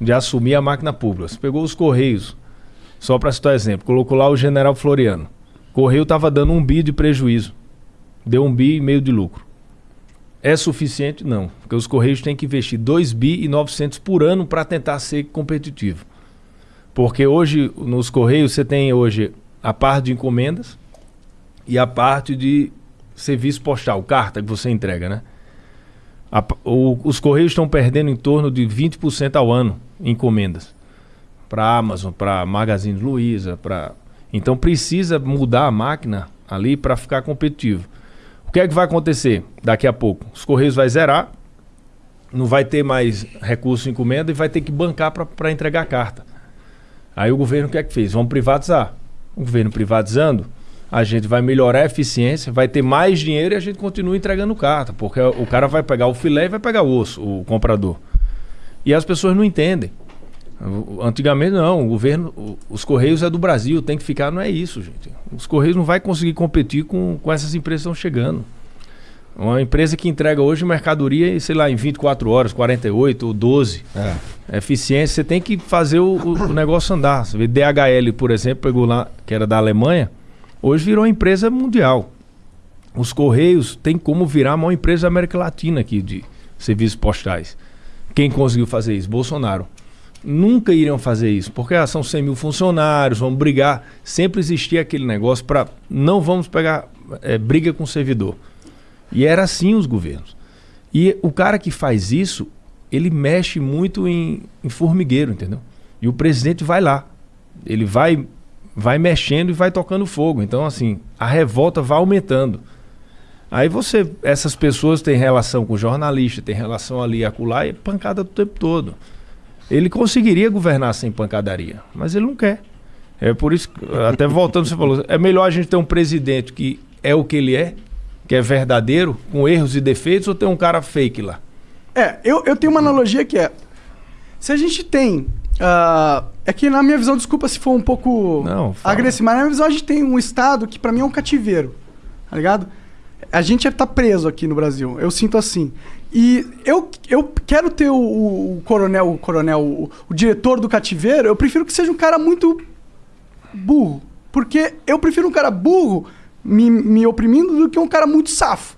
de assumir a máquina pública. Você pegou os Correios, só para citar exemplo, colocou lá o General Floriano. Correio estava dando um bi de prejuízo. Deu um bi e meio de lucro. É suficiente? Não. Porque os Correios têm que investir 2 bi e 900 por ano para tentar ser competitivo. Porque hoje, nos Correios, você tem hoje a parte de encomendas e a parte de serviço postal, carta que você entrega, né? A, o, os Correios estão perdendo em torno de 20% ao ano encomendas. Para Amazon, para Magazine Luiza, para... Então precisa mudar a máquina ali para ficar competitivo. O que é que vai acontecer daqui a pouco? Os Correios vai zerar, não vai ter mais recurso em encomenda e vai ter que bancar para entregar a carta. Aí o governo o que é que fez? Vamos privatizar. O governo privatizando, a gente vai melhorar a eficiência, vai ter mais dinheiro e a gente continua entregando carta, porque o cara vai pegar o filé e vai pegar o osso, o comprador. E as pessoas não entendem. Antigamente não, o governo, os Correios é do Brasil, tem que ficar, não é isso, gente. Os Correios não vai conseguir competir com, com essas empresas que estão chegando. Uma empresa que entrega hoje mercadoria, sei lá, em 24 horas, 48 ou 12. É. Eficiência, você tem que fazer o, o, negócio andar. Você vê DHL, por exemplo, pegou lá, que era da Alemanha, hoje virou uma empresa mundial. Os Correios têm como virar a maior empresa da América Latina aqui de serviços postais. Quem conseguiu fazer isso? Bolsonaro nunca iriam fazer isso, porque ah, são 100 mil funcionários, vamos brigar. Sempre existia aquele negócio para não vamos pegar é, briga com o servidor. E era assim os governos. E o cara que faz isso, ele mexe muito em, em formigueiro, entendeu? E o presidente vai lá. Ele vai, vai mexendo e vai tocando fogo. Então, assim, a revolta vai aumentando. Aí você, essas pessoas têm relação com jornalista, tem relação ali acolá e é pancada o tempo todo. Ele conseguiria governar sem pancadaria, mas ele não quer. É por isso, até voltando, você falou, é melhor a gente ter um presidente que é o que ele é, que é verdadeiro, com erros e defeitos, ou ter um cara fake lá? É, eu, eu tenho uma analogia que é. Se a gente tem. Uh, é que na minha visão, desculpa se for um pouco não, agressivo, mas na minha visão a gente tem um estado que para mim é um cativeiro. Tá ligado? A gente é tá preso aqui no Brasil. Eu sinto assim. E eu, eu quero ter o, o coronel, o coronel, o, o, diretor do cativeiro, eu prefiro que seja um cara muito burro. Porque eu prefiro um cara burro me, me oprimindo do que um cara muito safo.